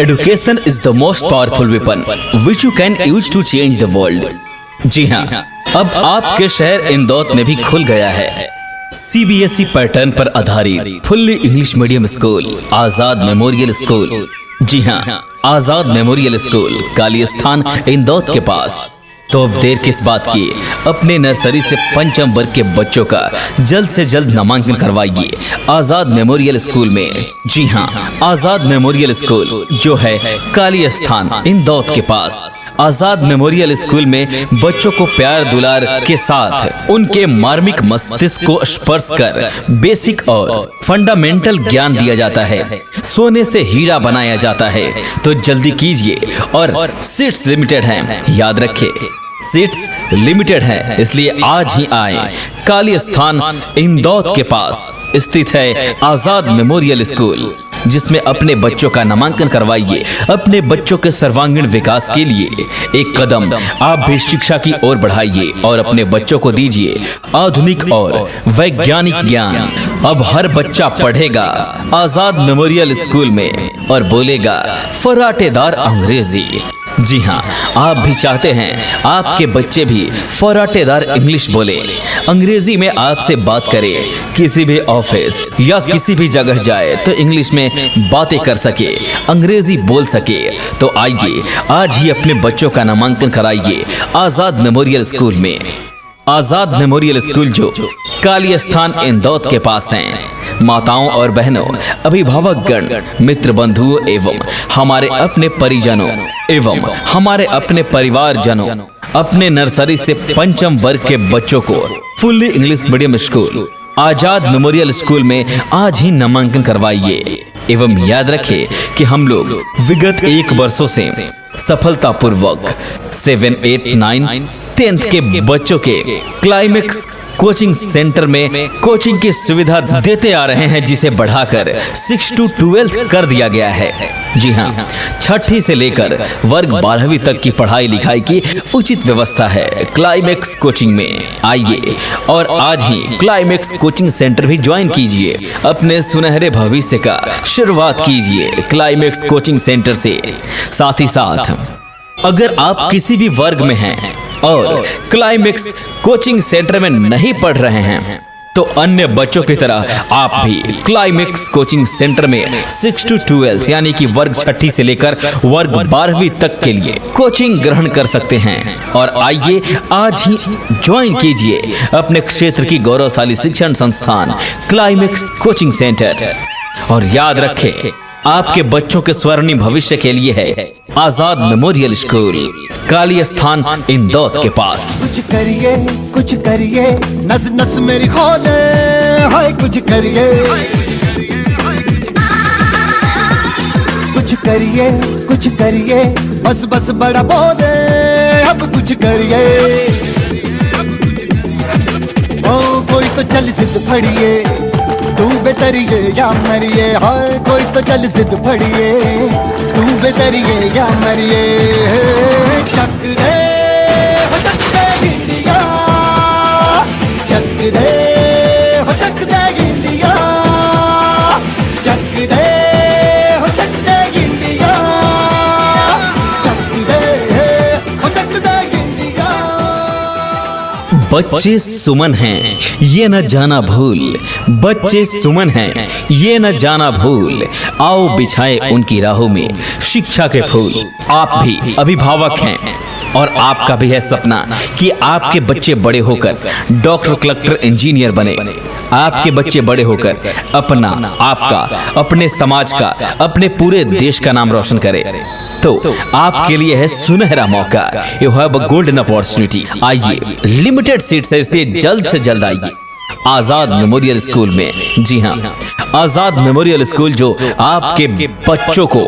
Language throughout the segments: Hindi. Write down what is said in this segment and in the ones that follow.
Education is the most powerful weapon which you can use to change the world जी हाँ अब आपके शहर इंदौर में भी खुल गया है। C B S E pattern पर आधारित fully English medium school Azad memorial school जी हाँ आज़ाद मेमोरियल स्कूल काली स्थान इंदौर के पास। तो अब देर किस बात की? अपने नर्सरी से पंचम वर्ग के बच्चों का जल्द से जल्द नामांकन करवाइए। आज़ाद मेमोरियल स्कूल में। जी हाँ आज़ाद मेमोरियल स्कूल, जो है काली स्थान, इंदौर के पास। आज़ाद मेमोरियल स्कूल में बच्चों को प्यार दुलार के साथ उनके मार्मिक मस्तिष्क को स्पर्श कर बेसिक और फंडामेंटल ज्ञान दिया जाता है। सोने से हीरा बनाया जाता है। तो जल्दी कीजिए और सीट्स लिमिटेड हैं। याद रखें सीट्स लिमिटेड है। इसलिए आज ही आए। काली स्थान इंदौर के पास स्थित है आज़ाद मेमोरियल स्कूल, जिसमें अपने बच्चों का नामांकन करवाइए, अपने बच्चों के सर्वांगीण विकास के लिए एक कदम आप भी शिक्षा की ओर बढ़ाइए और अपने बच्चों को दीजिए आधुनिक और वैज्ञानिक ज्ञान। अब हर बच्चा पढ़ेगा आज़ाद मेमोरियल स्कूल में और बोलेगा, फराटेदार अंग्रेज़ी। जी हाँ आप भी चाहते हैं, आपके बच्चे भी फराटेदार इंग्लिश बोले। अंग्रेज़ी में आपसे बात करे, किसी भी ऑफ़िस या किसी भी जगह जाए तो इंग्लिश में बातें कर सके, अंग्रेज़ी बोल सके। तो आइए, आज ही अपने बच्चों का नामांकन कराइए, आज़ाद मेमोरियल स्कूल में। आज़ाद मेमोरियल स्कूल जो काली स्थान इंदौर के पास हैं। माताओं और बहनों, अभिभावक गण मित्र बंधुओं एवं हमारे अपने परिजनों एवं हमारे अपने परिवार जनों अपने नर्सरी से पंचम वर्ग के बच्चों को fully English medium school, Azad memorial school में आज ही नामांकन करवाइए। एवं याद रखें कि हम लोग विगत एक वर्षों से सफलतापूर्वक सेवन एट नाइन टेंथ के बच्चों के क्लाइमेक्स कोचिंग सेंटर में कोचिंग की सुविधा देते आ रहे हैं जिसे बढ़ाकर सिक्स टू ट्वेल्थ कर दिया गया है। जी हाँ छठी से लेकर वर्ग बारहवीं तक की पढ़ाई लिखाई की उचित व्यवस्था है। क्लाइमेक्स कोचिंग में आइए और आज ही क्लाइमेक्स कोचिंग सेंटर भी ज्वाइन कीजिए। अपने सुनहरे भविष्य का शुरुआत कीजिए क्लाइमेक्स कोचिंग सेंटर से। साथ ही साथ अगर आप किसी भी वर्ग में हैं और क्लाइमेक्स कोचिंग सेंटर में नहीं पढ़ रहे हैं। तो अन्य बच्चों की तरह आप भी क्लाइमेक्स कोचिंग सेंटर में सिक्स टू ट्वेल्थ यानी कि वर्ग छठी से लेकर वर्ग बारहवीं तक के लिए कोचिंग ग्रहण कर सकते हैं। और आइए आज ही ज्वाइन कीजिए अपने क्षेत्र की गौरवशाली शिक्षण संस्थान क्लाइमेक्स कोचिंग सेंटर और याद रखें, आपके बच्चों के स्वर्णिम भविष्य के लिए है। आज़ाद मेमोरियल स्कूल काली स्थान इंदौर के पास। कुछ करिए कुछ करिए नस नस मेरी खोले, हाय, कुछ करिए। कुछ करिए कुछ करिए, बस बस बड़ा बोले, अब कुछ करिए। ओ, कोई तो चल सिद्ध फड़िए, तू बेतरिए या मरिए, हाय, कोई तो चल सिद्ध फड़िए। बेतरिए या मरिए चक दे चक दे बच्चे सुमन हैं, ये न जाना भूल। बच्चे सुमन हैं, ये न जाना भूल। आओ बिछाए उनकी राहों में शिक्षा के फूल। आप भी अभिभावक हैं, और आपका भी है सपना कि आपके बच्चे बड़े होकर डॉक्टर, कलेक्टर, इंजीनियर बने। आपके बच्चे बड़े होकर अपना, आपका, अपने समाज का, अपने पूरे देश का नाम रोशन करें। तो आपके लिए है सुनहरा मौका। You have a golden opportunity आइए लिमिटेड सीट से जल्द से जल्द आइए। आज़ाद मेमोरियल स्कूल में। जी हाँ आज़ाद मेमोरियल स्कूल जो आपके बच्चों को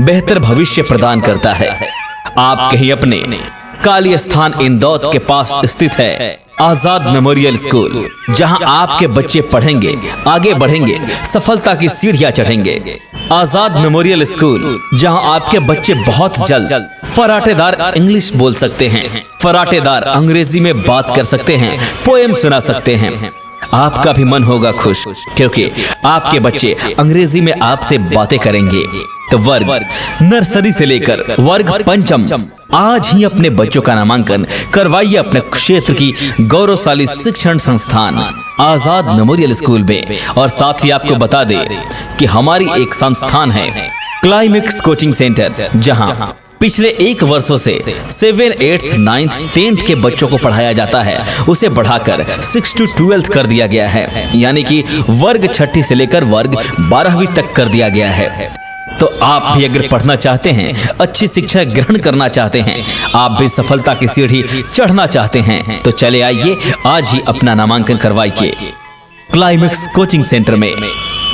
बेहतर भविष्य प्रदान करता है। आप कहीं अपने काली स्थान इंदौर के पास स्थित है, आज़ाद मेमोरियल स्कूल, जहाँ आपके बच्चे पढ़ेंगे, आगे बढ़ेंगे, सफलता की सीढ़ियाँ चढ़ेंगे। आज़ाद मेमोरियल स्कूल, जहाँ आपके बच्चे बहुत जल्द फराटेदार इंग्लिश बोल सकते हैं, फराटेदार अंग्रेज़ी में बात कर सकते हैं, पोएम सुना सकते हैं। आपका भी मन होगा खुश, क्योंकि आपके बच्चे अंग्रेज़ी में आपसे बातें करेंगे। तो वर्ग, नर्सरी से लेकर वर्ग पंचम आज ही अपने बच्चों का नामांकन करवाइए अपने क्षेत्र की गौरवशाली शिक्षण संस्थान, आज़ाद मेमोरियल स्कूल में। और साथ ही आपको बता दे कि हमारी एक संस्थान है क्लाइमेक्स कोचिंग सेंटर जहाँ पिछले एक वर्षों से सेवन एट्थ, नाइन्थ, टेंथ के बच्चों को पढ़ाया जाता है। उसे बढ़ाकर सिक्स टू ट्वेल्थ कर दिया गया है। यानी कि वर्ग छठी से लेकर वर्ग बारहवीं तक कर दिया गया है। तो आप भी अगर पढ़ना चाहते हैं, अच्छी शिक्षा ग्रहण करना चाहते हैं, आप भी सफलता की सीढ़ी चढ़ना चाहते हैं तो चले आइए, आज ही अपना नामांकन करवाइए। क्लाइमेक्स कोचिंग सेंटर में।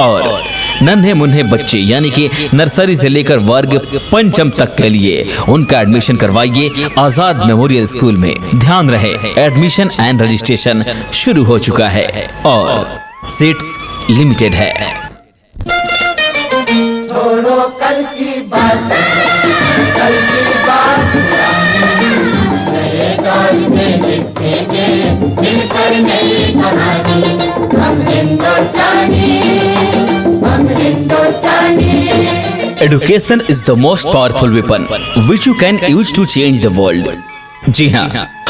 और नन्हे मुन्ने बच्चे, यानी कि नर्सरी से लेकर वर्ग पंचम तक के लिए उनका एडमिशन करवाइए आज़ाद मेमोरियल स्कूल में। ध्यान रहे एडमिशन एंड रजिस्ट्रेशन शुरू हो चुका है। और सीट्स लिमिटेड है। कल की बात कल की बात। नए दौर में लिखेंगे मिलकर नई कहानी। हम हिंदुस्तानी हम Hindustani. Education is the most powerful weapon which you can use to change the world जी हाँ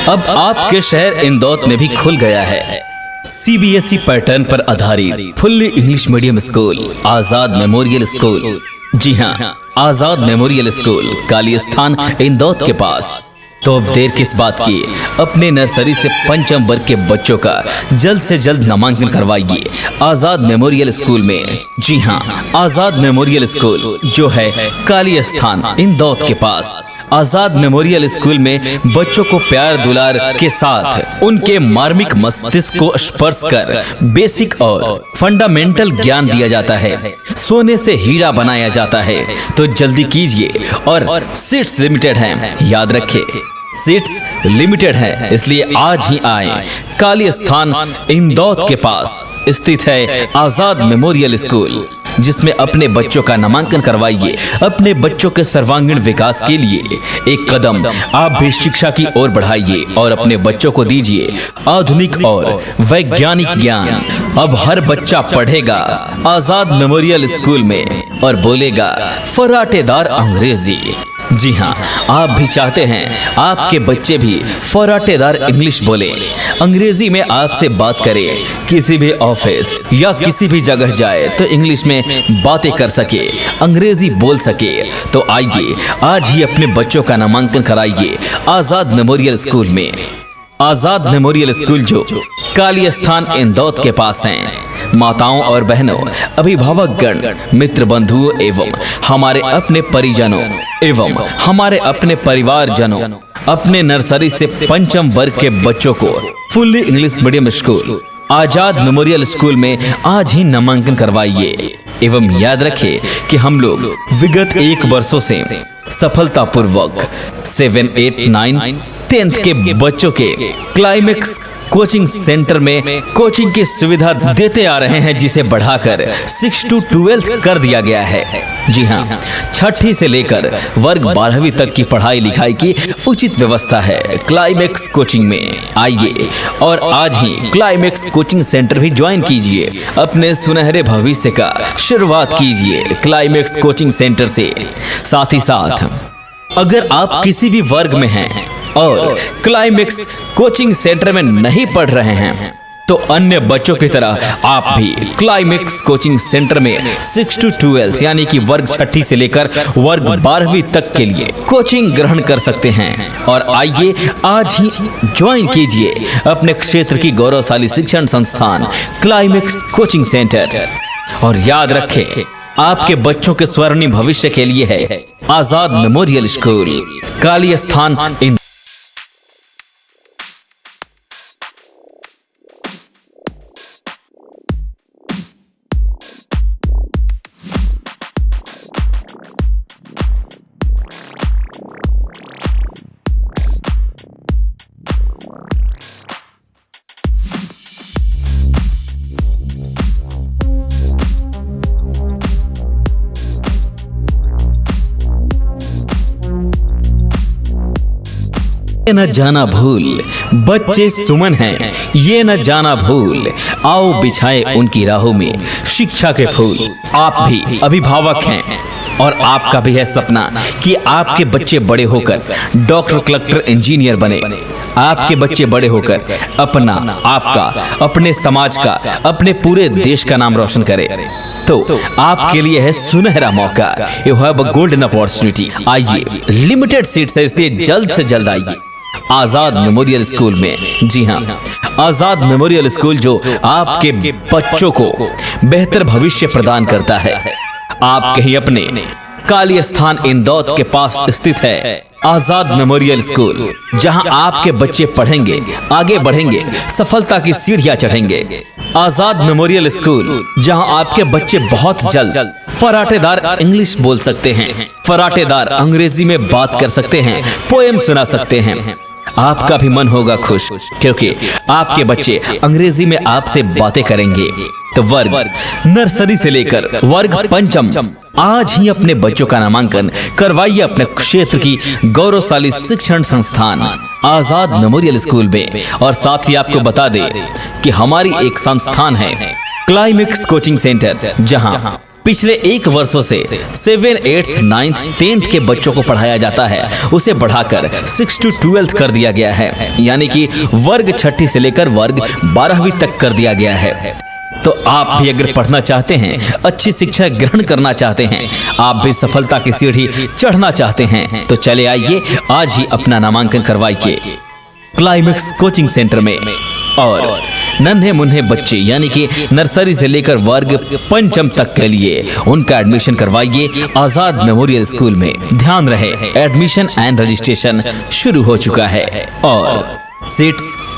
अब आपके शहर इंदौर में भी खुल गया है। सीबीएसई पैटर्न पर आधारित fully English medium school Azad memorial school जी हाँ आज़ाद मेमोरियल स्कूल, काली स्थान, इंदौर के पास। तो अब देर किस बात की? अपने नर्सरी से पंचम वर्ग के बच्चों का जल्द से जल्द नामांकन करवाइए। आज़ाद मेमोरियल स्कूल में, जी हाँ आज़ाद मेमोरियल स्कूल, जो है काली स्थान, इंदौर के पास। आज़ाद मेमोरियल स्कूल में बच्चों को प्यार दुलार के साथ उनके मार्मिक मस्तिष्क को स्पर्श कर बेसिक और फंडामेंटल ज्ञान दिया जाता है। सोने से हीरा बनाया जाता है। तो जल्दी कीजिए और सीट्स लिमिटेड हैं। याद रखें सीट्स लिमिटेड है, इसलिए आज ही आए। काली स्थान इंदौर के पास स्थित है आज़ाद मेमोरियल स्कूल। जिसमें अपने बच्चों का नामांकन करवाइए, अपने बच्चों के सर्वांगीण विकास के लिए एक कदम आप भी शिक्षा की ओर बढ़ाइए और अपने बच्चों को दीजिए आधुनिक और वैज्ञानिक ज्ञान। अब हर बच्चा पढ़ेगा, आज़ाद मेमोरियल स्कूल में और बोलेगा, फराटेदार अंग्रेज़ी। जी हाँ आप भी चाहते हैं, आपके बच्चे भी फराटेदार इंग्लिश बोले। अंग्रेज़ी में आपसे बात करे, किसी भी ऑफ़िस या किसी भी जगह जाए तो इंग्लिश में बातें कर सके, अंग्रेज़ी बोल सके। तो आइए, आज ही अपने बच्चों का नामांकन कराइए, आज़ाद मेमोरियल स्कूल में। आज़ाद मेमोरियल स्कूल जो काली स्थान इंदौर के पास हैं। माताओं और बहनों अभिभावक गण मित्र बंधुओं एवं हमारे अपने परिजनों एवं हमारे अपने परिवार जनों अपने नर्सरी से पंचम वर्ग के बच्चों को fully English medium school, Azad memorial school में आज ही नामांकन करवाइए। एवं याद रखें कि हम लोग विगत एक वर्षों से सफलतापूर्वक सेवन एट नाइन टेंथ के बच्चों के क्लाइमेक्स कोचिंग सेंटर में कोचिंग की सुविधा देते आ रहे हैं, जिसे बढ़ाकर सिक्स टू ट्वेल्थ कर दिया गया है। जी हाँ छठी से लेकर वर्ग बारहवीं तक की पढ़ाई लिखाई की उचित व्यवस्था है क्लाइमेक्स कोचिंग में। आइए और आज ही क्लाइमेक्स कोचिंग सेंटर भी ज्वाइन कीजिए। अपने सुनहरे भविष्य का शुरुआत कीजिए क्लाइमेक्स कोचिंग सेंटर से। साथ ही साथ अगर आप किसी भी वर्ग में हैं और क्लाइमेक्स कोचिंग सेंटर में नहीं पढ़ रहे हैं तो अन्य बच्चों की तरह आप भी क्लाइमेक्स कोचिंग सेंटर में सिक्स टू ट्वेल्व यानी कि वर्ग छठी से लेकर वर्ग बारहवीं तक के लिए कोचिंग ग्रहण कर सकते हैं। और आइए आज ही ज्वाइन कीजिए अपने क्षेत्र की गौरवशाली शिक्षण संस्थान क्लाइमेक्स कोचिंग सेंटर और याद रखें आपके बच्चों के स्वर्णिम भविष्य के लिए है आज़ाद मेमोरियल स्कूल काली स्थान इन न जाना भूल बच्चे सुमन हैं। ये न जाना भूल आओ बिछाए उनकी राहों में शिक्षा के फूल। आप भी अभिभावक हैं। और आपका भी है सपना कि आपके बच्चे बड़े होकर डॉक्टर कलेक्टर इंजीनियर बने। आपके बच्चे बड़े होकर अपना आपका अपने समाज का अपने पूरे देश का नाम रोशन करे। तो आपके लिए है सुनहरा मौका। You have a golden opportunity आइए। लिमिटेड सीट है इसलिए जल्द से जल्द आइए। आज़ाद मेमोरियल स्कूल में। जी हाँ। आज़ाद मेमोरियल स्कूल जो आपके बच्चों को बेहतर भविष्य प्रदान करता है। आप कहीं अपने काली स्थान इंदौर के पास स्थित है, आज़ाद मेमोरियल स्कूल, जहाँ आपके बच्चे पढ़ेंगे, आगे बढ़ेंगे, सफलता की सीढ़ियाँ चढ़ेंगे। आज़ाद मेमोरियल स्कूल, जहाँ आपके बच्चे बहुत जल्द फराटेदार इंग्लिश बोल सकते हैं, फराटेदार अंग्रेज़ी में बात कर सकते हैं, पोएम सुना सकते हैं। आपका भी मन होगा खुश, क्योंकि आपके बच्चे अंग्रेज़ी में आपसे बातें करेंगे। तो वर्ग, नर्सरी से लेकर वर्ग पंचम आज ही अपने बच्चों का नामांकन करवाइए अपने क्षेत्र की गौरवशाली शिक्षण संस्थान, आज़ाद मेमोरियल स्कूल में। और साथ ही आपको बता दे कि हमारी एक संस्थान है क्लाइमेक्स कोचिंग सेंटर जहाँ पिछले एक वर्षों से सेवन एट्थ, नाइन्थ, टेंथ के बच्चों को पढ़ाया जाता है। उसे बढ़ाकर सिक्स टू ट्वेल्थ कर दिया गया है। यानी कि वर्ग छठी से लेकर वर्ग बारहवीं तक कर दिया गया है। तो आप भी अगर पढ़ना चाहते हैं, अच्छी शिक्षा ग्रहण करना चाहते हैं, आप भी सफलता की सीढ़ी चढ़ना चाहते हैं तो चले आइए, आज ही अपना नामांकन करवाइए। क्लाइमेक्स कोचिंग सेंटर में। और नन्हे मुन्ने बच्चे, यानी कि नर्सरी से लेकर वर्ग पंचम तक के लिए उनका एडमिशन करवाइए, आज़ाद मेमोरियल स्कूल में। ध्यान रहे एडमिशन एंड रजिस्ट्रेशन शुरू हो चुका है। और सीट्स